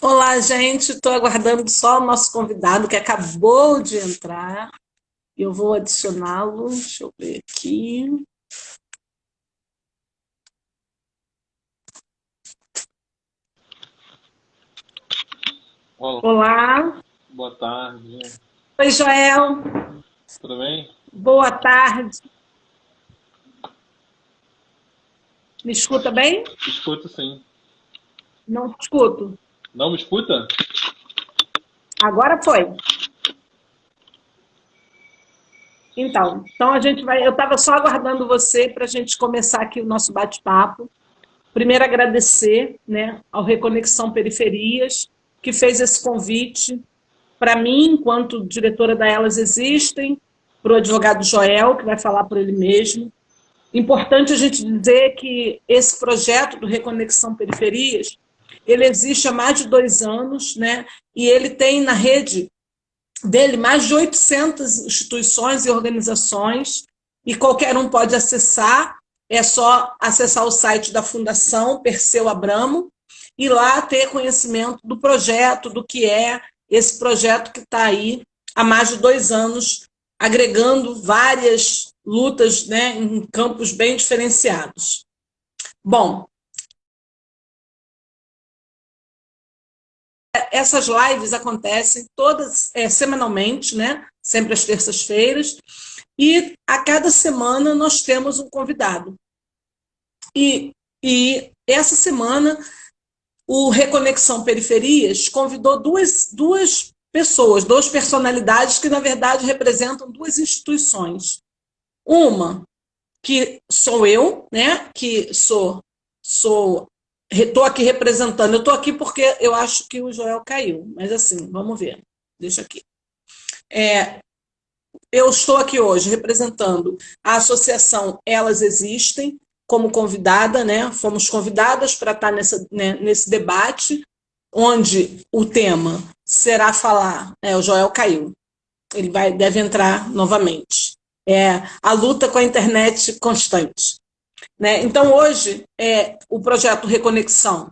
Olá, gente. Estou aguardando só o nosso convidado que acabou de entrar. Eu vou adicioná-lo. Deixa eu ver aqui. Olá. Olá. Boa tarde. Oi, Joel. Tudo bem? Boa tarde. Me escuta bem? Escuto sim. Não te escuto. Não me escuta? Agora foi. Então, então a gente vai. Eu estava só aguardando você para a gente começar aqui o nosso bate-papo. Primeiro agradecer, né, ao Reconexão Periferias que fez esse convite para mim, enquanto diretora da Elas Existem, para o advogado Joel, que vai falar por ele mesmo. Importante a gente dizer que esse projeto do Reconexão Periferias, ele existe há mais de dois anos, né? e ele tem na rede dele mais de 800 instituições e organizações, e qualquer um pode acessar, é só acessar o site da Fundação Perseu Abramo, e lá ter conhecimento do projeto, do que é esse projeto que está aí há mais de dois anos, agregando várias lutas né, em campos bem diferenciados. Bom, essas lives acontecem todas é, semanalmente, né? sempre às terças-feiras, e a cada semana nós temos um convidado. E, e essa semana o Reconexão Periferias convidou duas, duas pessoas, duas personalidades que, na verdade, representam duas instituições. Uma, que sou eu, né, que sou, sou estou aqui representando, eu estou aqui porque eu acho que o Joel caiu, mas assim, vamos ver, deixa aqui. É, eu estou aqui hoje representando a associação Elas Existem, como convidada, né? Fomos convidadas para estar nessa, né, nesse debate, onde o tema será falar. É, o Joel caiu. Ele vai, deve entrar novamente. É a luta com a internet constante. Né? Então, hoje, é, o projeto Reconexão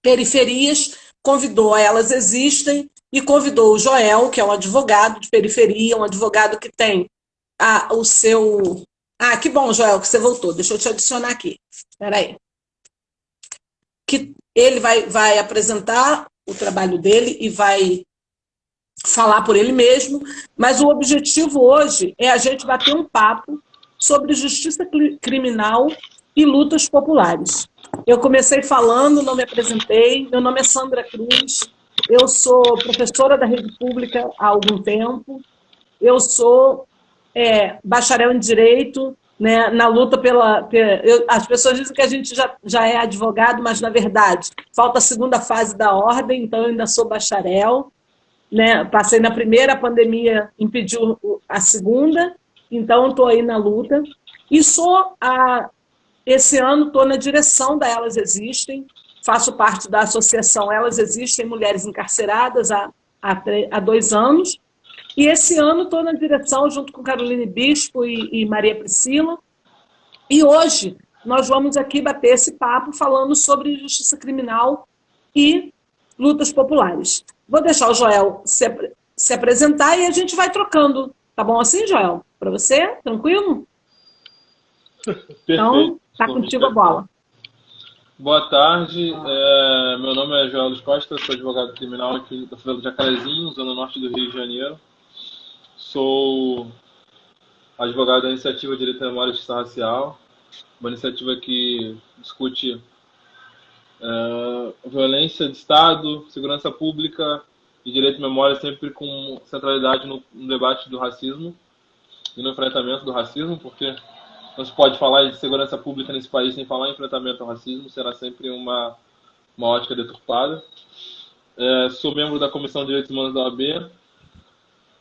Periferias convidou a Elas Existem e convidou o Joel, que é um advogado de periferia, um advogado que tem a, o seu ah, que bom, Joel, que você voltou. Deixa eu te adicionar aqui. Espera aí. Que ele vai, vai apresentar o trabalho dele e vai falar por ele mesmo, mas o objetivo hoje é a gente bater um papo sobre justiça criminal e lutas populares. Eu comecei falando, não me apresentei, meu nome é Sandra Cruz, eu sou professora da rede pública há algum tempo, eu sou é, bacharel em Direito, né, na luta pela... Eu, as pessoas dizem que a gente já, já é advogado, mas, na verdade, falta a segunda fase da ordem, então eu ainda sou bacharel. Né, passei na primeira, a pandemia impediu a segunda, então estou aí na luta. E sou, a, esse ano, estou na direção da Elas Existem, faço parte da associação Elas Existem Mulheres Encarceradas há, há, há dois anos, e esse ano estou na direção, junto com Caroline Bispo e, e Maria Priscila. E hoje nós vamos aqui bater esse papo falando sobre justiça criminal e lutas populares. Vou deixar o Joel se, se apresentar e a gente vai trocando. Tá bom assim, Joel? Para você? Tranquilo? Perfeito. Então, tá contigo a bola. Boa tarde, é, meu nome é Joel Luiz Costa, sou advogado criminal aqui da favela de Jacarezinho, zona norte do Rio de Janeiro. Sou advogado da Iniciativa Direito à Memória e Justiça Racial, uma iniciativa que discute uh, violência de Estado, segurança pública e direito à memória, sempre com centralidade no, no debate do racismo e no enfrentamento do racismo, porque não se pode falar de segurança pública nesse país sem falar em enfrentamento ao racismo, será sempre uma, uma ótica deturpada. É, sou membro da Comissão de Direitos Humanos da OAB,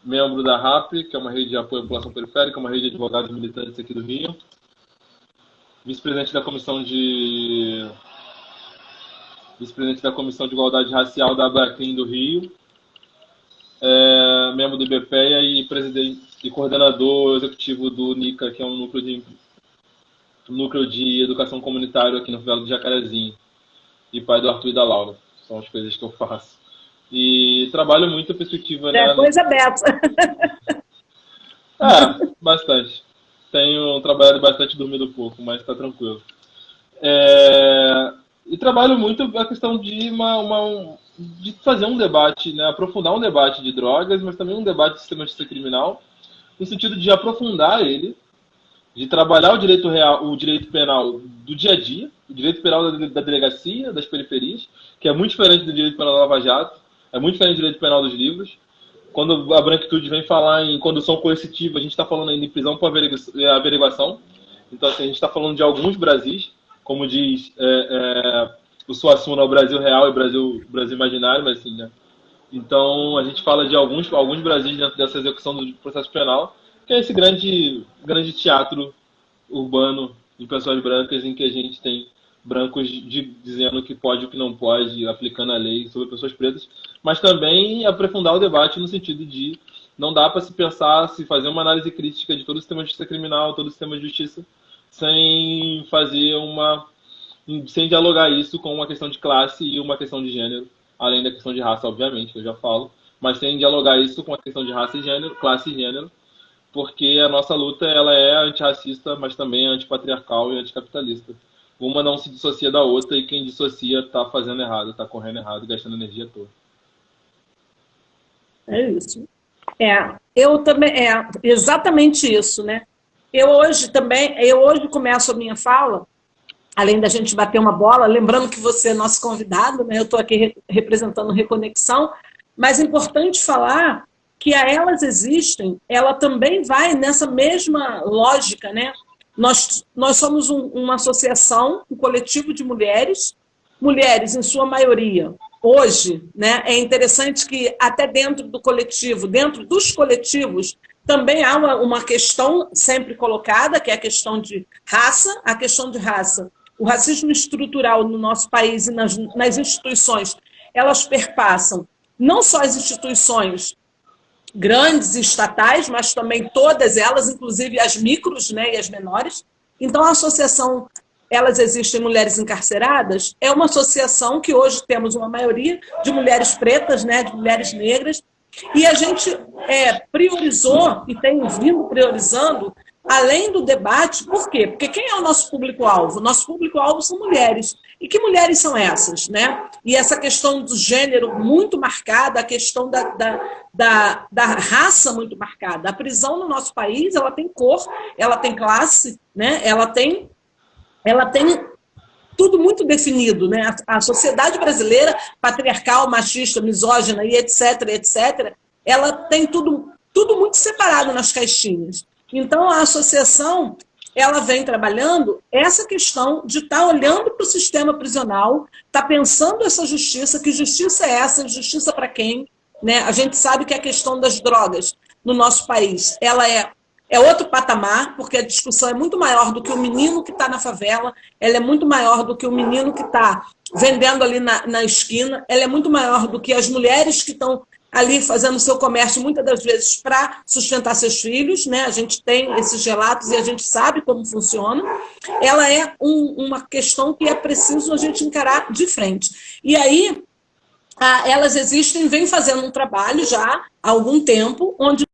membro da RAP, que é uma rede de apoio à população periférica, uma rede de advogados militantes aqui do Rio, vice-presidente da comissão de vice-presidente da comissão de igualdade racial da Abracrim do Rio, é, membro do IBPEA e presidente e coordenador executivo do NICA, que é um núcleo de núcleo de educação comunitária aqui no Velo de Jacarezinho, e pai do Arthur e da Laura. São as coisas que eu faço. E trabalho muito a perspectiva... É né, coisa beta. É, bastante. Tenho trabalhado bastante dormindo pouco, mas está tranquilo. É, e trabalho muito a questão de, uma, uma, de fazer um debate, né, aprofundar um debate de drogas, mas também um debate de sistema de justiça criminal, no sentido de aprofundar ele, de trabalhar o direito real, o direito penal do dia a dia, o direito penal da, da delegacia, das periferias, que é muito diferente do direito penal da Lava Jato, é muito diferente do direito penal dos livros. Quando a branquitude vem falar em condução coercitiva, a gente está falando ainda em prisão por averiguação. Então, assim, a gente está falando de alguns Brasis, como diz é, é, o Suassuna, o Brasil real e o Brasil, Brasil imaginário, mas assim, né? Então, a gente fala de alguns, alguns Brasis dentro dessa execução do processo penal, que é esse grande, grande teatro urbano de pessoas brancas em que a gente tem brancos de, dizendo o que pode e o que não pode, aplicando a lei sobre pessoas pretas, mas também aprofundar o debate no sentido de não dá para se pensar, se fazer uma análise crítica de todo o sistema de justiça criminal, todo o sistema de justiça, sem fazer uma. sem dialogar isso com uma questão de classe e uma questão de gênero, além da questão de raça, obviamente, que eu já falo, mas sem dialogar isso com a questão de raça e gênero, classe e gênero, porque a nossa luta ela é antirracista, mas também é antipatriarcal e anticapitalista. Uma não se dissocia da outra e quem dissocia está fazendo errado, está correndo errado, gastando energia toda. É isso. É, eu também, é exatamente isso, né? Eu hoje também, eu hoje começo a minha fala, além da gente bater uma bola, lembrando que você é nosso convidado, né? Eu estou aqui representando Reconexão, mas é importante falar que a Elas Existem, ela também vai nessa mesma lógica, né? Nós, nós somos um, uma associação, um coletivo de mulheres, mulheres em sua maioria. Hoje, né, é interessante que até dentro do coletivo, dentro dos coletivos, também há uma, uma questão sempre colocada, que é a questão de raça, a questão de raça. O racismo estrutural no nosso país e nas, nas instituições, elas perpassam não só as instituições grandes estatais, mas também todas elas, inclusive as micros né, e as menores. Então, a associação Elas Existem Mulheres Encarceradas é uma associação que hoje temos uma maioria de mulheres pretas, né, de mulheres negras, e a gente é, priorizou e tem vindo priorizando além do debate, por quê? Porque quem é o nosso público-alvo? Nosso público-alvo são mulheres. E que mulheres são essas? Né? E essa questão do gênero muito marcada, a questão da, da, da, da raça muito marcada. A prisão no nosso país, ela tem cor, ela tem classe, né? ela, tem, ela tem tudo muito definido. Né? A, a sociedade brasileira, patriarcal, machista, misógina e etc, etc, ela tem tudo, tudo muito separado nas caixinhas. Então, a associação ela vem trabalhando essa questão de estar tá olhando para o sistema prisional, estar tá pensando essa justiça, que justiça é essa, justiça para quem? Né? A gente sabe que a questão das drogas no nosso país, ela é, é outro patamar, porque a discussão é muito maior do que o menino que está na favela, ela é muito maior do que o menino que está vendendo ali na, na esquina, ela é muito maior do que as mulheres que estão ali fazendo seu comércio, muitas das vezes, para sustentar seus filhos, né? a gente tem esses relatos e a gente sabe como funciona, ela é um, uma questão que é preciso a gente encarar de frente. E aí, a, elas existem, vem fazendo um trabalho já há algum tempo, onde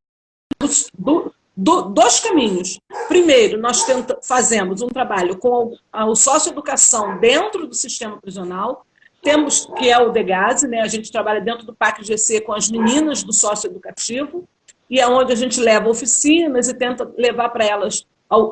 do, do, dois caminhos. Primeiro, nós tenta, fazemos um trabalho com a, a socioeducação dentro do sistema prisional, temos, que é o DEGASE, né? a gente trabalha dentro do PAC GC com as meninas do sócio educativo, e é onde a gente leva oficinas e tenta levar para elas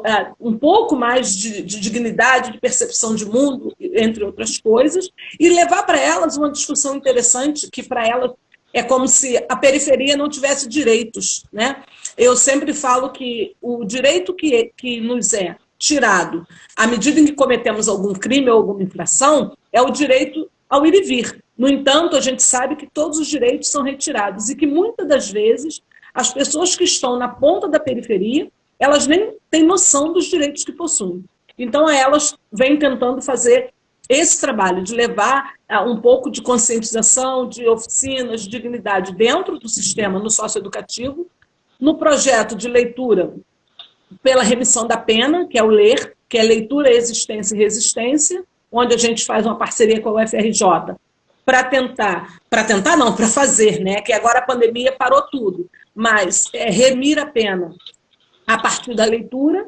é, um pouco mais de, de, dignidade, de percepção de mundo, entre outras coisas, e levar para elas uma discussão interessante, que para elas é como se a periferia não tivesse direitos. Né? Eu sempre falo que o direito que, que nos é tirado à medida em que cometemos algum crime ou alguma infração é o direito ao ir e vir. No entanto, a gente sabe que todos os direitos são retirados e que muitas das vezes as pessoas que estão na ponta da periferia, elas nem têm noção dos direitos que possuem. Então, elas vêm tentando fazer esse trabalho de levar uh, um pouco de conscientização, de oficinas, de dignidade dentro do sistema, no socioeducativo, no projeto de leitura pela remissão da pena, que é o LER, que é Leitura, Existência e Resistência, onde a gente faz uma parceria com a UFRJ para tentar, para tentar não, para fazer, né? Que agora a pandemia parou tudo, mas é, remir a pena a partir da leitura.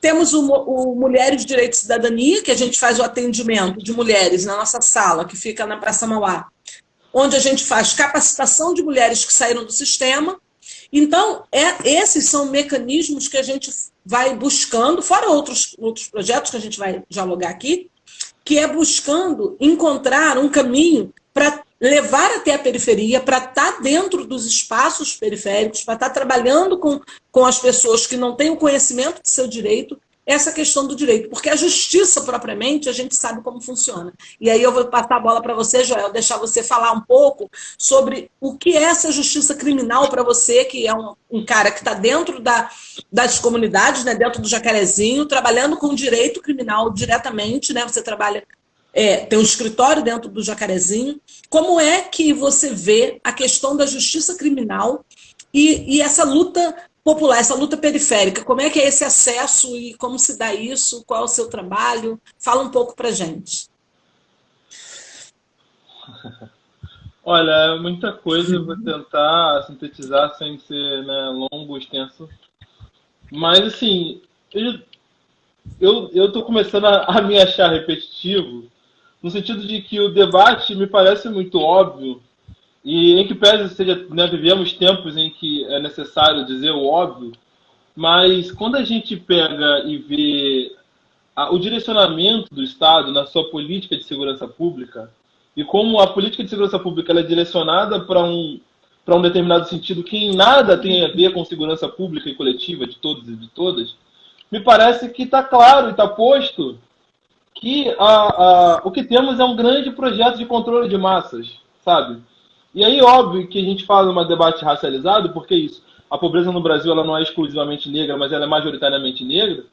Temos o, o Mulheres, Direito e Cidadania, que a gente faz o atendimento de mulheres na nossa sala, que fica na Praça Mauá, onde a gente faz capacitação de mulheres que saíram do sistema. Então, é, esses são mecanismos que a gente vai buscando, fora outros, outros projetos que a gente vai dialogar aqui, que é buscando encontrar um caminho para levar até a periferia, para estar tá dentro dos espaços periféricos, para estar tá trabalhando com, com as pessoas que não têm o conhecimento de seu direito, essa questão do direito, porque a justiça propriamente a gente sabe como funciona. E aí eu vou passar a bola para você, Joel, deixar você falar um pouco sobre o que é essa justiça criminal para você, que é um, um cara que está dentro da, das comunidades, né, dentro do Jacarezinho, trabalhando com direito criminal diretamente, né, você trabalha é, tem um escritório dentro do Jacarezinho. Como é que você vê a questão da justiça criminal e, e essa luta popular, essa luta periférica. Como é que é esse acesso e como se dá isso? Qual é o seu trabalho? Fala um pouco para gente. Olha, muita coisa, eu vou tentar sintetizar sem ser né, longo, extenso. Mas, assim, eu eu eu estou começando a, a, me achar repetitivo, no sentido de que o debate me parece muito óbvio, e em que pese seja, né, vivemos tempos em que é necessário dizer o óbvio, mas quando a gente pega e vê a, o direcionamento do Estado na sua política de segurança pública, e como a política de segurança pública é direcionada para um, para um determinado sentido que em nada tem a ver com segurança pública e coletiva de todos e de todas, me parece que está claro e está posto que a, a, o que temos é um grande projeto de controle de massas, sabe? E aí, óbvio que a gente fala um debate racializado, porque isso, a pobreza no Brasil ela não é exclusivamente negra, mas ela é majoritariamente negra.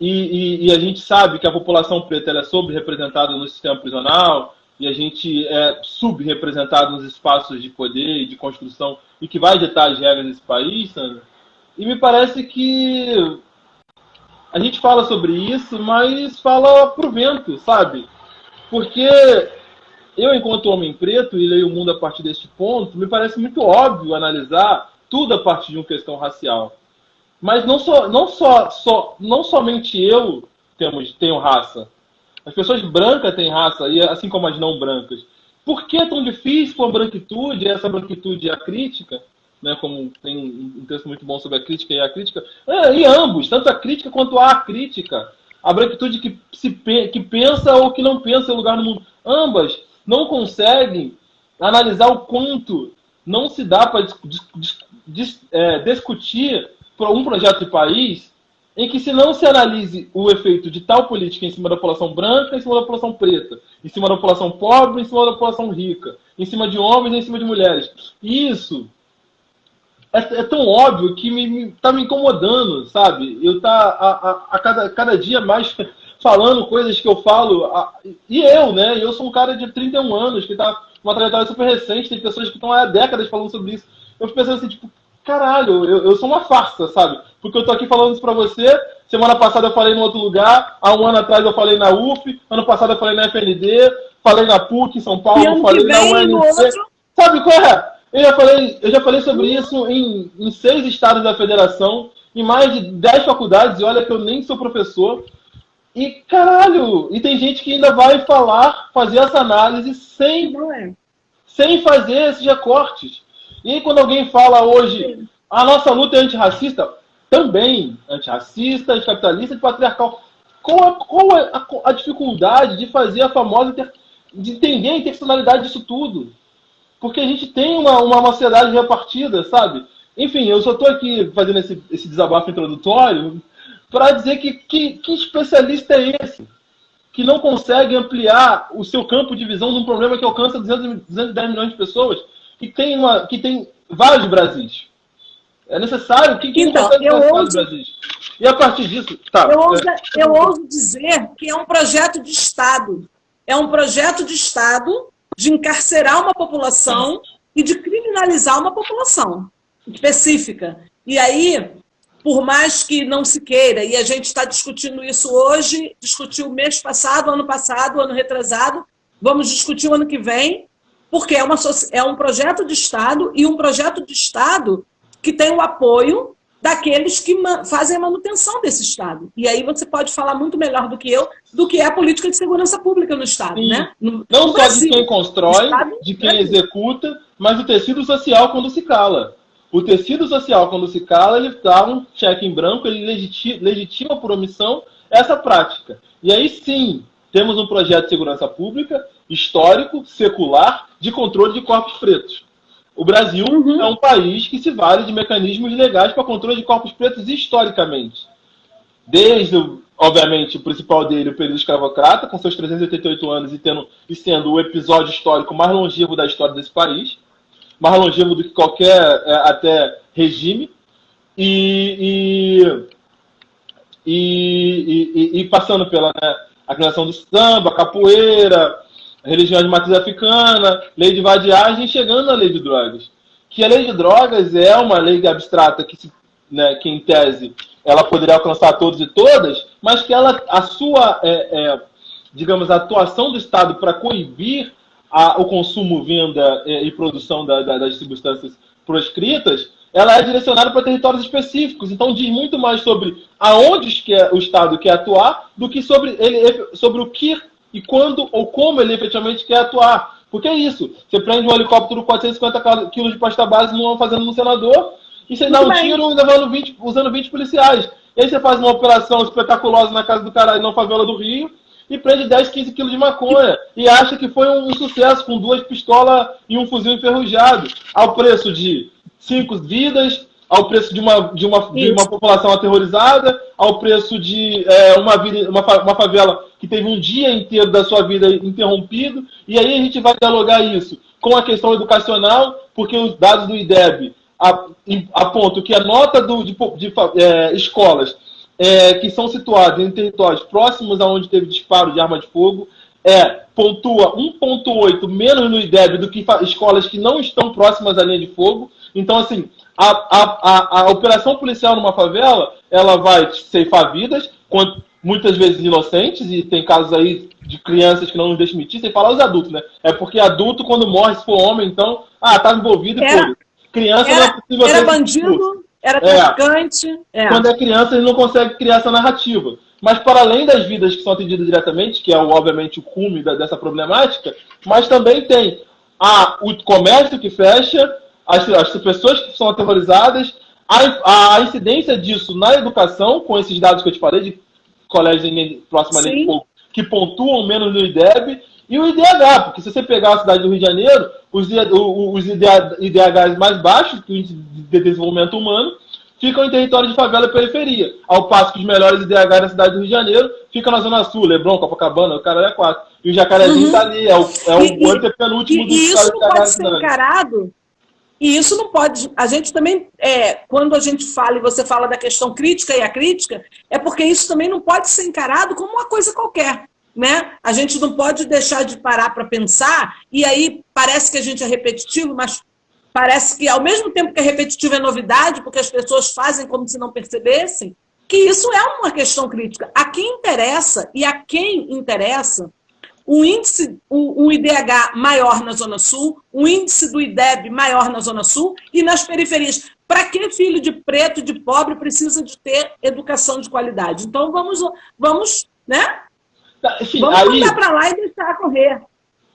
E, e, e a gente sabe que a população preta é sobre-representada no sistema prisional, e a gente é subrepresentado nos espaços de poder e de construção, e que vai ditar as regras desse país, Sandra. E me parece que a gente fala sobre isso, mas fala pro vento, sabe? Porque eu, enquanto homem preto, e leio o mundo a partir deste ponto, me parece muito óbvio analisar tudo a partir de uma questão racial. Mas não, só, não, não somente eu temos, tenho raça. As pessoas brancas têm raça, e assim como as não brancas. Por que é tão difícil com a branquitude, e essa branquitude é a crítica, né, como tem um texto muito bom sobre a crítica e a crítica, é, e ambos, tanto a crítica quanto a crítica. A branquitude que, se, que pensa ou que não pensa em lugar no mundo. Ambas não conseguem analisar o quanto não se dá para é, discutir um projeto de país em que se não se analise o efeito de tal política em cima da população branca, em cima da população preta, em cima da população pobre, em cima da população rica, em cima de homens, em cima de mulheres. Isso é, é tão óbvio que me, me, tá me incomodando, sabe? Eu tá a, a, a cada, cada dia mais falando coisas que eu falo. E eu, né? Eu sou um cara de 31 anos, que tá uma trajetória super recente, tem pessoas que estão há décadas falando sobre isso. Eu fico pensando assim, tipo, caralho, eu, eu sou uma farsa, sabe? Porque eu tô aqui falando isso pra você, semana passada eu falei em outro lugar, há um ano atrás eu falei na UF, ano passado eu falei na FND, falei na PUC em São Paulo, falei na UNC. Sabe qual é? Eu já falei, eu já falei sobre isso em, em seis estados da federação, em mais de dez faculdades, e olha que eu nem sou professor. E, caralho, e tem gente que ainda vai falar, fazer essa análise sem, é. sem fazer esses recortes. E aí, quando alguém fala hoje, a nossa luta é antirracista, também antirracista, anticapitalista, patriarcal. Qual, a, qual é a, a, dificuldade de fazer a famosa, de entender a interseccionalidade disso tudo? Porque a gente tem uma, uma, uma sociedade repartida, sabe? Enfim, eu só estou aqui fazendo esse, esse desabafo introdutório para dizer que, que, que especialista é esse que não consegue ampliar o seu campo de visão de um problema que alcança 200, 210 milhões de pessoas, que tem, uma, que tem vários Brasis. É necessário que quem então, eu ouso, Brasis. E a partir disso. Tá, eu, ouso, eu ouso dizer que é um projeto de Estado. É um projeto de Estado de encarcerar uma população e de criminalizar uma população específica. E aí, por mais que não se queira, e a gente está discutindo isso hoje, discutiu mês passado, ano passado, ano retrasado, vamos discutir o ano que vem, porque é, uma, é um projeto de Estado e um projeto de Estado que tem o apoio daqueles que fazem a manutenção desse Estado. E aí você pode falar muito melhor do que eu do que é a política de segurança pública no Estado. Né? No, Não no só Brasil, de quem constrói, de quem executa, mas o tecido social quando se cala. O tecido social, quando se cala, ele dá um cheque em branco, ele legitima, por omissão essa prática. E aí sim, temos um projeto de segurança pública histórico, secular, de controle de corpos pretos. O Brasil uhum. é um país que se vale de mecanismos legais para controle de corpos pretos historicamente. Desde, obviamente, o principal dele, o período escravocrata, com seus 388 anos e, tendo, e sendo o episódio histórico mais longevo da história desse país, mais longevo do que qualquer é, até regime, e, e, e, e passando pela né, a criação do samba, capoeira, religião de matriz africana, lei de vadiagem, chegando à lei de drogas. Que a lei de drogas é uma lei abstrata que, se, né, que em tese, ela poderia alcançar todos e todas, mas que ela, a sua, é, é, digamos, a atuação do Estado para coibir a, o consumo, venda e, e produção da, da, das substâncias proscritas, ela é direcionada para territórios específicos. Então diz muito mais sobre aonde que o Estado quer atuar do que sobre, ele, sobre o que e quando ou como ele efetivamente quer atuar. Porque é isso. Você prende um helicóptero 450 quilos de pasta base numa fazenda no senador e você dá um tiro levando 20, usando 20 policiais. E aí você faz uma operação espetaculosa na casa do caralho, na favela do Rio, e prende 10, 15 quilos de maconha. E acha que foi um sucesso com duas pistolas e um fuzil enferrujado. Ao preço de cinco vidas, ao preço de uma, de uma, de uma população aterrorizada, ao preço de é, uma, vida, uma, uma favela que teve um dia inteiro da sua vida interrompido, e aí a gente vai dialogar isso com a questão educacional, porque os dados do IDEB apontam que a nota do, de, de é, escolas é, que são situadas em territórios próximos aonde teve disparo de arma de fogo é pontua 1,8 menos no IDEB do que escolas que não estão próximas à linha de fogo. Então, assim, a, a, a, a operação policial numa favela, ela vai ceifar vidas, muitas vezes inocentes, e tem casos aí de crianças que não nos deixam mentir, sem falar os adultos, né? É porque adulto, quando morre, se for homem, então, ah, tá envolvido era, Criança era, não é possível Era bandido, era é. traficante. É. Quando é criança, ele não consegue criar essa narrativa. Mas para além das vidas que são atendidas diretamente, que é obviamente o cume dessa problemática, mas também tem a, o comércio que fecha, as, as pessoas que são aterrorizadas, a, a, incidência disso na educação, com esses dados que eu te falei, de colégios próxima de fogo, que pontuam menos no IDEB, e o IDH, porque se você pegar a cidade do Rio de Janeiro, os, os IDHs mais baixos, que o índice de desenvolvimento humano, ficam em território de favela e periferia. Ao passo que os melhores IDH da cidade do Rio de Janeiro ficam na Zona Sul, Leblon, Copacabana, o cara é quatro. E o Jacarezinho está uhum. ali, é o, é o e, antepenúltimo do E isso não pode ser encarado e isso não pode. A gente também, é, quando a gente fala e você fala da questão crítica e a crítica, é porque isso também não pode ser encarado como uma coisa qualquer. Né? A gente não pode deixar de parar para pensar, e aí parece que a gente é repetitivo, mas parece que ao mesmo tempo que é repetitivo é novidade, porque as pessoas fazem como se não percebessem, que isso é uma questão crítica. A quem interessa e a quem interessa um índice, um, IDH maior na Zona Sul, um índice do IDEB maior na Zona Sul e nas periferias. Para que filho de preto, de pobre, precisa de ter educação de qualidade? Então vamos, vamos né? Tá, enfim, vamos aí, mandar para lá e deixar correr.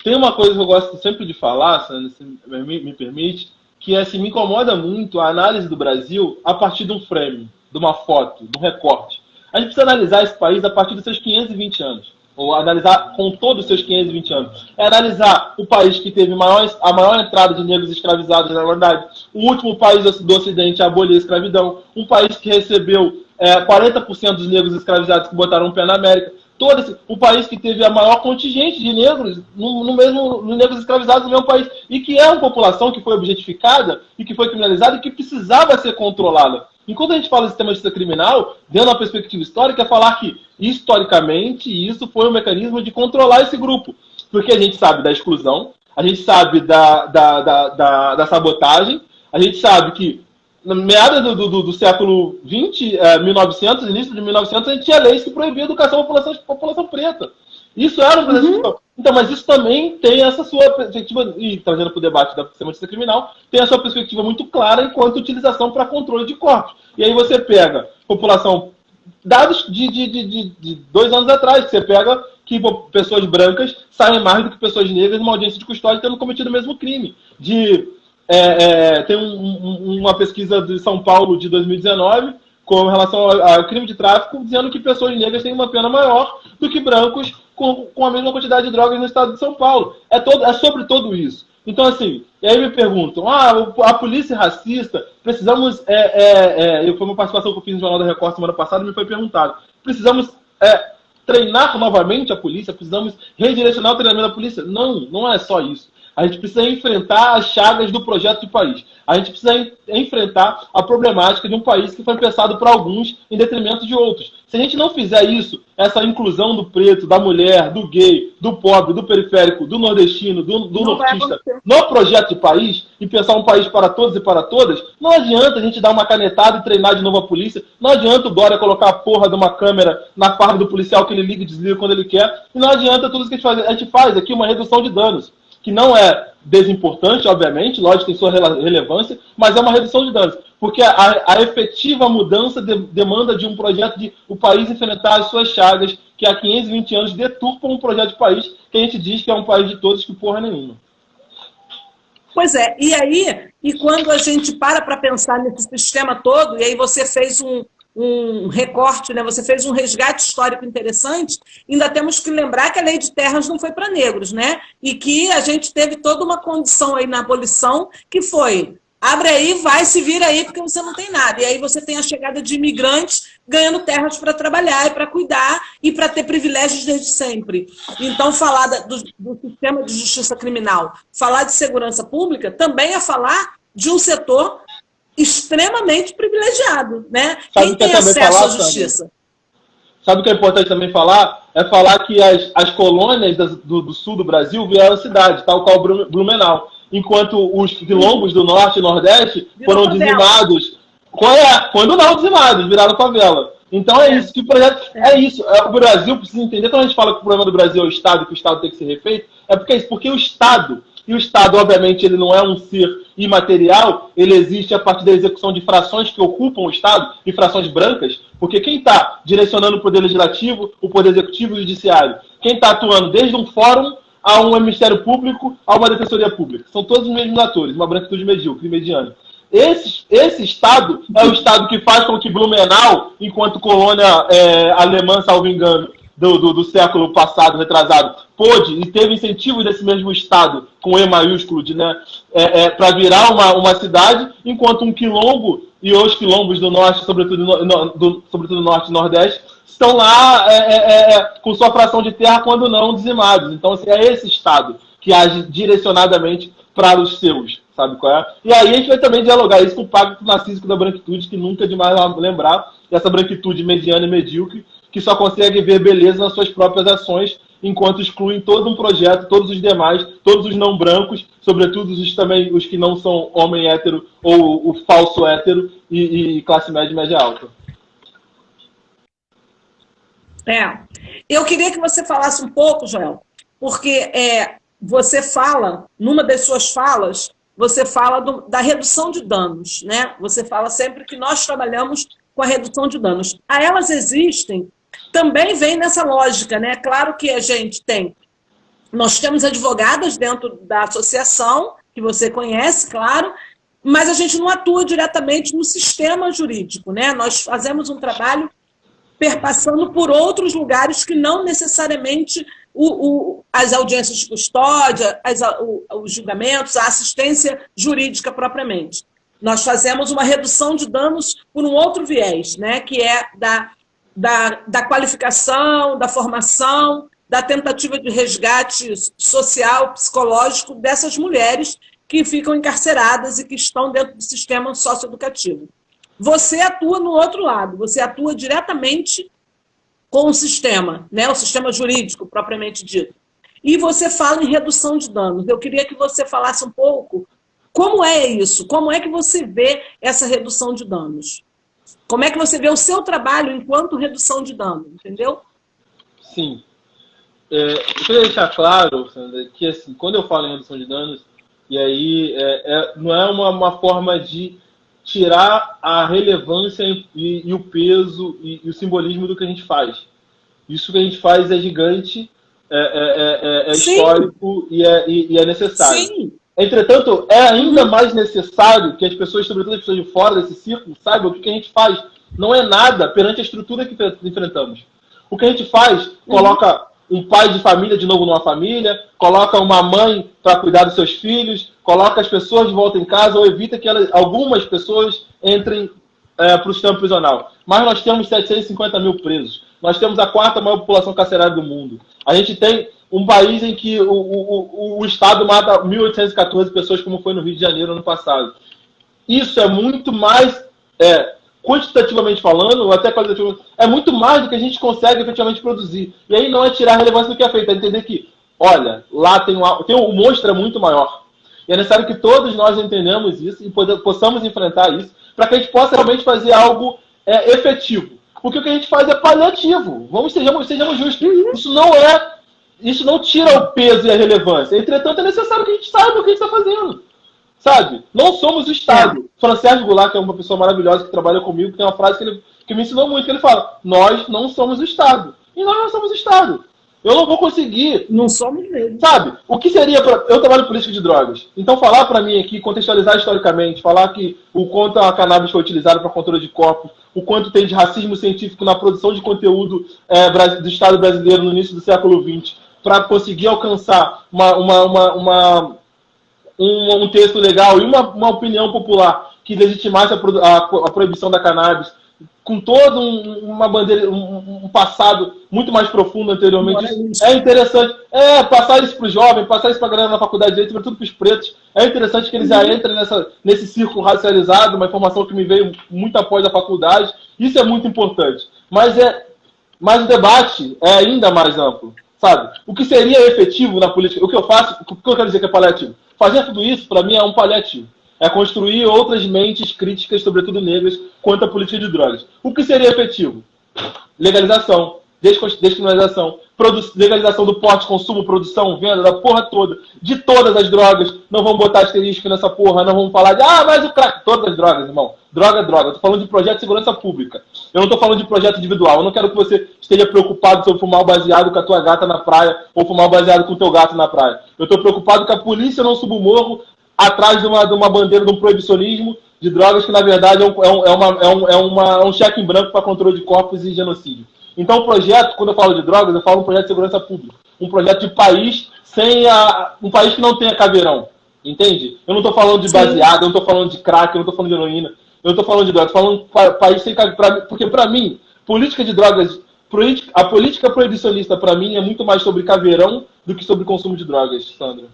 Tem uma coisa que eu gosto sempre de falar, Sandra, se me, me permite, que é assim, me incomoda muito a análise do Brasil a partir de um frame, de uma foto, de um recorte. A gente precisa analisar esse país a partir dos seus 520 anos ou analisar com todos os seus 520 anos. É analisar o país que teve maior, a maior entrada de negros escravizados na verdade, o último país do Ocidente a abolir a escravidão, um país que recebeu é, 40% dos negros escravizados que botaram um pé na América, todo esse, o país que teve a maior contingente de negros no, no mesmo no negros escravizados no mesmo país e que é uma população que foi objetificada e que foi criminalizada e que precisava ser controlada. Enquanto a gente fala de sistema de justiça criminal, dentro da perspectiva histórica, é falar que, historicamente, isso foi um mecanismo de controlar esse grupo. Porque a gente sabe da exclusão, a gente sabe da, da, da, da, da sabotagem, a gente sabe que, na meada do, do, do século XX, é, 1900, início de 1900, a gente tinha leis que proibiam a educação à população, população preta. Isso era um processo uhum. Então, mas isso também tem essa sua perspectiva, e trazendo para o debate da semântica criminal, tem a sua perspectiva muito clara enquanto utilização para controle de corpos. E aí você pega população, dados de, de, de, de dois anos atrás, você pega que pessoas brancas saem mais do que pessoas negras numa audiência de custódia tendo cometido o mesmo crime. De, é, é, tem um, um, uma pesquisa de São Paulo de 2019 com relação ao, crime de tráfico, dizendo que pessoas negras têm uma pena maior do que brancos com, com a mesma quantidade de drogas no estado de São Paulo. É, todo, é sobre tudo isso. Então, assim, e aí me perguntam, ah, a polícia racista, precisamos, é, é, é, foi uma participação que eu fiz no Jornal da Record semana passada, me foi perguntado, precisamos é, treinar novamente a polícia, precisamos redirecionar o treinamento da polícia? Não, não é só isso. A gente precisa enfrentar as chagas do projeto de país. A gente precisa enfrentar a problemática de um país que foi pensado por alguns em detrimento de outros. Se a gente não fizer isso, essa inclusão do preto, da mulher, do gay, do pobre, do periférico, do nordestino, do, do nortista, no projeto de país, e pensar um país para todos e para todas, não adianta a gente dar uma canetada e treinar de novo a polícia, não adianta o Dória colocar a porra de uma câmera na farda do policial que ele liga e desliga quando ele quer, e não adianta tudo isso que a gente faz. A gente faz aqui uma redução de danos que não é desimportante, obviamente, lógico, tem sua relevância, mas é uma redução de danos. Porque a, a efetiva mudança de, demanda de um projeto de o país enfrentar as suas chagas, que há 520 anos deturpam um projeto de país que a gente diz que é um país de todos, que porra nenhuma. Pois é, e aí, e quando a gente para para pensar nesse sistema todo, e aí você fez um, um recorte, né? você fez um resgate histórico interessante, ainda temos que lembrar que a lei de terras não foi para negros, né? E que a gente teve toda uma condição aí na abolição que foi abre aí, vai, se vira aí, porque você não tem nada. E aí você tem a chegada de imigrantes ganhando terras para trabalhar e para cuidar e para ter privilégios desde sempre. Então, falar do, do sistema de justiça criminal, falar de segurança pública, também é falar de um setor extremamente privilegiado, né? Sabe Quem tem acesso falar, à justiça? Sabe o que é importante também falar? É falar que as, as colônias do, do sul do Brasil vieram cidade, tal qual Blumenau. Enquanto os quilombos do norte e nordeste Virou foram favela. dizimados. É? Quando não dizimados, viraram favela. Então é, é. isso que o projeto. É. é isso. É, o Brasil precisa entender. Quando a gente fala que o problema do Brasil é o Estado, que o Estado tem que ser refeito, é porque é isso, porque o Estado e o Estado, obviamente, ele não é um ser imaterial, ele existe a partir da execução de frações que ocupam o Estado, frações brancas, porque quem está direcionando o poder legislativo, o poder executivo e o judiciário? Quem está atuando desde um fórum a um Ministério Público, a uma Defensoria Pública. São todos os mesmos atores, uma branquitude medíocre, mediana. Esse, esse Estado é o Estado que faz com que Blumenau, enquanto colônia é, alemã, salvo engano, do, do, do, século passado, retrasado, pôde e teve incentivo desse mesmo Estado, com E maiúsculo, de, né, é, é, para virar uma, uma cidade, enquanto um quilombo e os quilombos do norte, sobretudo no, do, sobretudo no norte e nordeste, estão lá é, é, é, é, com sua fração de terra, quando não dizimados. Então, assim, é esse Estado que age direcionadamente para os seus, sabe qual é? E aí a gente vai também dialogar isso com o pacto narcísico da branquitude, que nunca é demais lembrar, essa branquitude mediana e medíocre, que só consegue ver beleza nas suas próprias ações, enquanto excluem todo um projeto, todos os demais, todos os não brancos, sobretudo os também os que não são homem hétero ou o falso hétero e, e classe média e média alta. É. Eu queria que você falasse um pouco, Joel, porque é, você fala, numa das suas falas, você fala do, da redução de danos, né? Você fala sempre que nós trabalhamos com a redução de danos. A elas existem também vem nessa lógica, né? Claro que a gente tem, nós temos advogadas dentro da associação, que você conhece, claro, mas a gente não atua diretamente no sistema jurídico, né? Nós fazemos um trabalho perpassando por outros lugares que não necessariamente o, o, as audiências de custódia, as, o, os julgamentos, a assistência jurídica propriamente. Nós fazemos uma redução de danos por um outro viés, né, que é da da, da qualificação, da formação, da tentativa de resgate social, psicológico dessas mulheres que ficam encarceradas e que estão dentro do sistema socioeducativo. Você atua no outro lado, você atua diretamente com o sistema, né? o sistema jurídico propriamente dito. E você fala em redução de danos. Eu queria que você falasse um pouco como é isso, como é que você vê essa redução de danos. Como é que você vê o seu trabalho enquanto redução de dano, entendeu? Sim. é, eu queria deixar claro, Sandra, que assim, quando eu falo em redução de danos, e aí é, é, não é uma, uma forma de tirar a relevância e, e o peso e, e, o simbolismo do que a gente faz. Isso que a gente faz é gigante, é, é, é, é histórico e é, e é necessário. Sim. Entretanto, é ainda mais necessário que as pessoas, sobretudo as pessoas de fora desse círculo, saibam o que a gente faz. Não é nada perante a estrutura que enfrentamos. O que a gente faz, coloca um pai de família de novo numa família, coloca uma mãe para cuidar dos seus filhos, coloca as pessoas de volta em casa ou evita que elas, algumas pessoas entrem é, para o sistema prisional. Mas nós temos 750 mil presos. Nós temos a quarta maior população carcerária do mundo. A gente tem um país em que o, o, o Estado mata 1.814 pessoas, como foi no Rio de Janeiro ano passado. Isso é muito mais, é, quantitativamente falando, ou até qualitativamente, é muito mais do que a gente consegue efetivamente produzir. E aí não é tirar a relevância do que é feito, é entender que, olha, lá tem um, tem um monstro é muito maior. E é necessário que todos nós entendamos isso e possamos enfrentar isso, para que a gente possa realmente fazer algo é, efetivo. Porque o que a gente faz é paliativo. Vamos sejamos, sejamos justos. Isso não é isso não tira o peso e a relevância. Entretanto, é necessário que a gente saiba o que a gente está fazendo. Sabe? Não somos o Estado. É. Francisco Goulart, que é uma pessoa maravilhosa que trabalha comigo, tem uma frase que, ele, que me ensinou muito, que ele fala, nós não somos o Estado. E nós não somos o Estado. Eu não vou conseguir. Não somos mesmo. Sabe? O que seria para. Eu trabalho política de drogas. Então, falar para mim aqui, contextualizar historicamente, falar que o quanto a cannabis foi utilizada para controle de corpos, o quanto tem de racismo científico na produção de conteúdo é, do Estado brasileiro no início do século XX, para conseguir alcançar uma, uma, uma, uma um, um, texto legal e uma, uma opinião popular que legitimasse a, a, a proibição da cannabis, com todo um, uma bandeira, um, um, passado muito mais profundo anteriormente. É, é interessante. É, passar isso para os jovens, passar isso para a galera na faculdade, sobretudo para os pretos. É interessante que eles já entrem nessa, nesse círculo racializado, uma informação que me veio muito após a faculdade. Isso é muito importante. Mas, é, mas o debate é ainda mais amplo. Sabe? O que seria efetivo na política? O que eu faço, o que eu quero dizer que é paliativo? Fazer tudo isso, para mim, é um paliativo. É construir outras mentes críticas, sobretudo negras, quanto à política de drogas. O que seria efetivo? Legalização, descriminalização, legalização do porte, consumo, produção, venda, da porra toda, de todas as drogas. Não vamos botar asterisco nessa porra, não vamos falar de, ah, mas o crack. Todas as drogas, irmão. Droga droga. Eu tô falando de projeto de segurança pública. Eu não tô falando de projeto individual. Eu não quero que você esteja preocupado sobre fumar o baseado com a tua gata na praia ou fumar baseado com o teu gato na praia. Eu tô preocupado que a polícia não suba o morro atrás de uma, de uma bandeira de um proibicionismo de drogas que, na verdade, é um, é, é uma, é um, é uma, é um cheque em branco para controle de corpos e genocídio. Então, o projeto, quando eu falo de drogas, eu falo um projeto de segurança pública. Um projeto de país sem a. um país que não tenha caveirão. Entende? Eu não estou falando de baseado, eu não estou falando de crack, eu não estou falando de heroína. Eu não estou falando de drogas, estou falando país sem caveirão. Porque, para mim, política de drogas. A política proibicionista, para mim, é muito mais sobre caveirão do que sobre consumo de drogas, Sandra.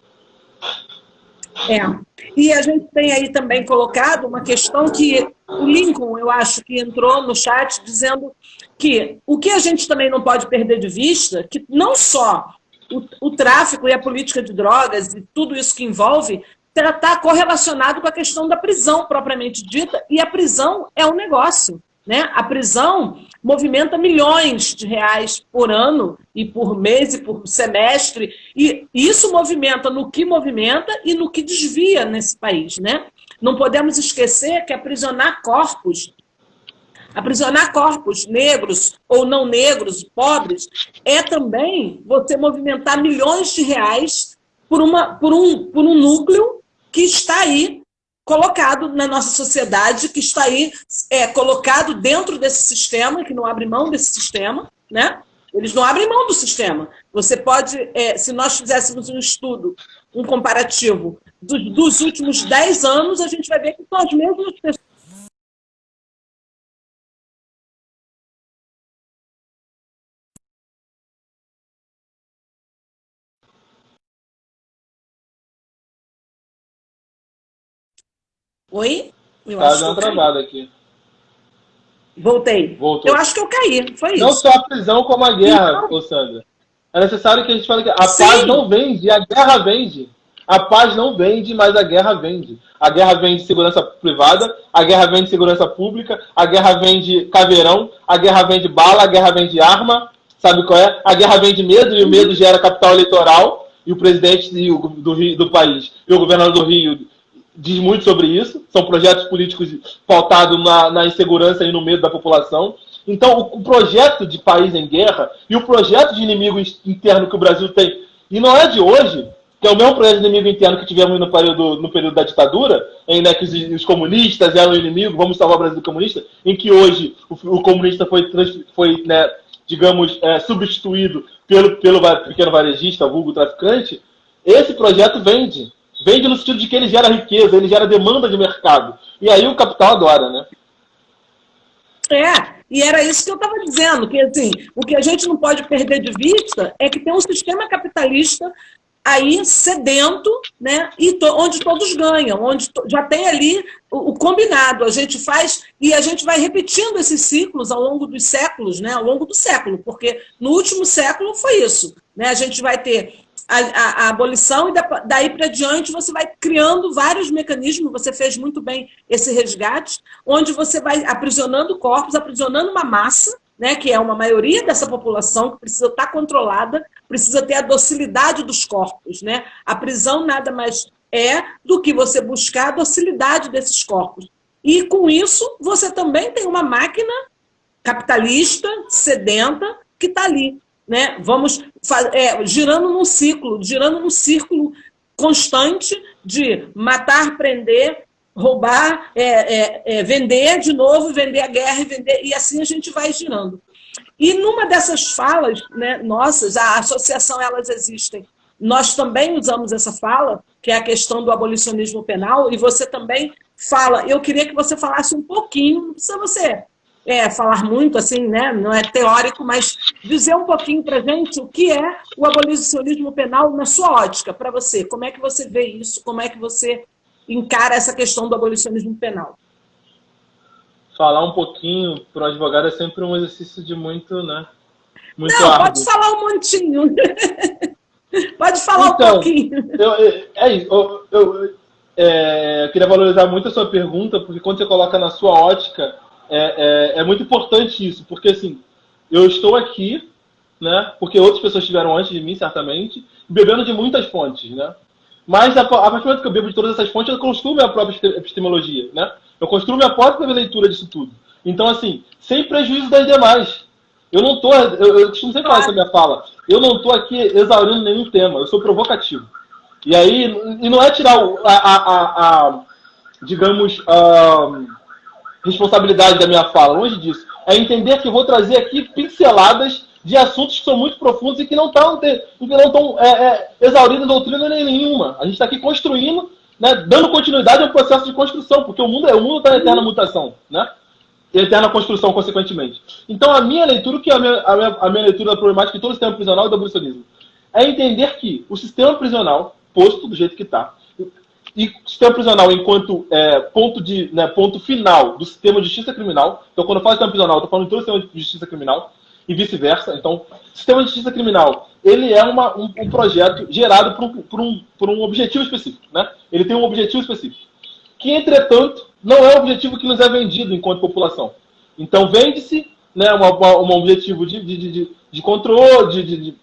É. E a gente tem aí também colocado uma questão que o Lincoln, eu acho que entrou no chat dizendo que o que a gente também não pode perder de vista, que não só o, o tráfico e a política de drogas e tudo isso que envolve, está correlacionado com a questão da prisão propriamente dita, e a prisão é um negócio. Né? A prisão movimenta milhões de reais por ano e por mês e por semestre, e isso movimenta no que movimenta e no que desvia nesse país. Né? Não podemos esquecer que aprisionar corpos, aprisionar corpos negros ou não negros, pobres, é também você movimentar milhões de reais por, uma, por, um, por um núcleo que está aí colocado na nossa sociedade, que está aí é, colocado dentro desse sistema, que não abre mão desse sistema, né? Eles não abrem mão do sistema. Você pode, é, se nós fizéssemos um estudo, um comparativo dos, dos últimos 10 anos, a gente vai ver que são as mesmas pessoas Oi? Eu tá dando travada aqui. Voltei. Voltou. Eu acho que eu caí, foi isso. Não só a prisão como a guerra, então... Sandra. É necessário que a gente fale que a Sim. paz não vende, a guerra vende. A paz não vende, mas a guerra vende. A guerra vende segurança privada, a guerra vende segurança pública, a guerra vende caveirão, a guerra vende bala, a guerra vende arma, Sabe qual é? A guerra vem de medo e o medo gera capital eleitoral e o presidente do, Rio, do país e o governador do Rio diz muito sobre isso. São projetos políticos pautados na, na insegurança e no medo da população. Então, o, o, projeto de país em guerra e o projeto de inimigo interno que o Brasil tem, e não é de hoje, que é o mesmo projeto de inimigo interno que tivemos no período, no período da ditadura, em né, que os, os, comunistas eram o inimigo, vamos salvar o Brasil comunista, em que hoje o, o comunista foi, foi né, digamos, é, substituído pelo, pelo pequeno varejista, vulgo traficante, esse projeto vende. Vende no sentido de que ele gera riqueza, ele gera demanda de mercado. E aí o capital adora, né? É, e era isso que eu estava dizendo, que assim, o que a gente não pode perder de vista é que tem um sistema capitalista aí sedento, né? E to, onde todos ganham, onde to, já tem ali o, o, combinado. A gente faz e a gente vai repetindo esses ciclos ao longo dos séculos, né? Ao longo do século, porque no último século foi isso, né? A gente vai ter a, a, a abolição e da, daí para diante você vai criando vários mecanismos. Você fez muito bem esse resgate, onde você vai aprisionando corpos, aprisionando uma massa né, que é uma maioria dessa população que precisa estar controlada, precisa ter a docilidade dos corpos. Né? A prisão nada mais é do que você buscar a docilidade desses corpos. E com isso, você também tem uma máquina capitalista, sedenta, que está ali. Né? Vamos é, girando num ciclo, girando num círculo constante de matar, prender, roubar, é, é, é, vender de novo, vender a guerra vender, e assim a gente vai girando. E numa dessas falas né, nossas, a associação Elas Existem, nós também usamos essa fala, que é a questão do abolicionismo penal, e você também fala, eu queria que você falasse um pouquinho, não precisa você é, falar muito, assim, né, não é teórico, mas dizer um pouquinho para gente o que é o abolicionismo penal na sua ótica, para você. Como é que você vê isso? Como é que você encara essa questão do abolicionismo penal? Falar um pouquinho para o advogado é sempre um exercício de muito, né? Muito Não, árduo. pode falar um montinho. pode falar então, um pouquinho. Eu, é isso. Eu, eu, é, eu, queria valorizar muito a sua pergunta, porque quando você coloca na sua ótica, é, é, é muito importante isso, porque assim, eu estou aqui, né? Porque outras pessoas estiveram antes de mim, certamente, bebendo de muitas fontes, né? Mas a, a partir do momento que eu bebo de todas essas fontes, eu construo minha própria epistemologia, né? Eu construo minha própria leitura disso tudo. Então, assim, sem prejuízo das demais. Eu não tô, eu, eu costumo sempre falar essa minha fala, eu não estou aqui exaurindo nenhum tema, eu sou provocativo. E aí, e não é tirar a, a, a, a digamos, a responsabilidade da minha fala, longe disso. É entender que vou trazer aqui pinceladas de assuntos que são muito profundos e que não estão é, é, exaurindo doutrina nenhuma. A gente está aqui construindo, né, dando continuidade ao processo de construção, porque o mundo é o mundo está em eterna mutação, né? E eterna construção, consequentemente. Então, a minha leitura, que é a minha, a minha, a minha leitura da problemática de todo o sistema prisional e do abolicionismo? É entender que o sistema prisional, posto do jeito que está, e sistema prisional enquanto é, ponto, de, né, ponto final do sistema de justiça criminal, então quando eu falo sistema prisional, eu estou falando de todo o sistema de justiça criminal, e vice-versa. Então, sistema de justiça criminal, ele é uma, um, um, projeto gerado por um, por, um, por um objetivo específico. Né? Ele tem um objetivo específico. Que, entretanto, não é o objetivo que nos é vendido enquanto população. Então, vende-se né, um objetivo de, de, de, de controle, de, de, de,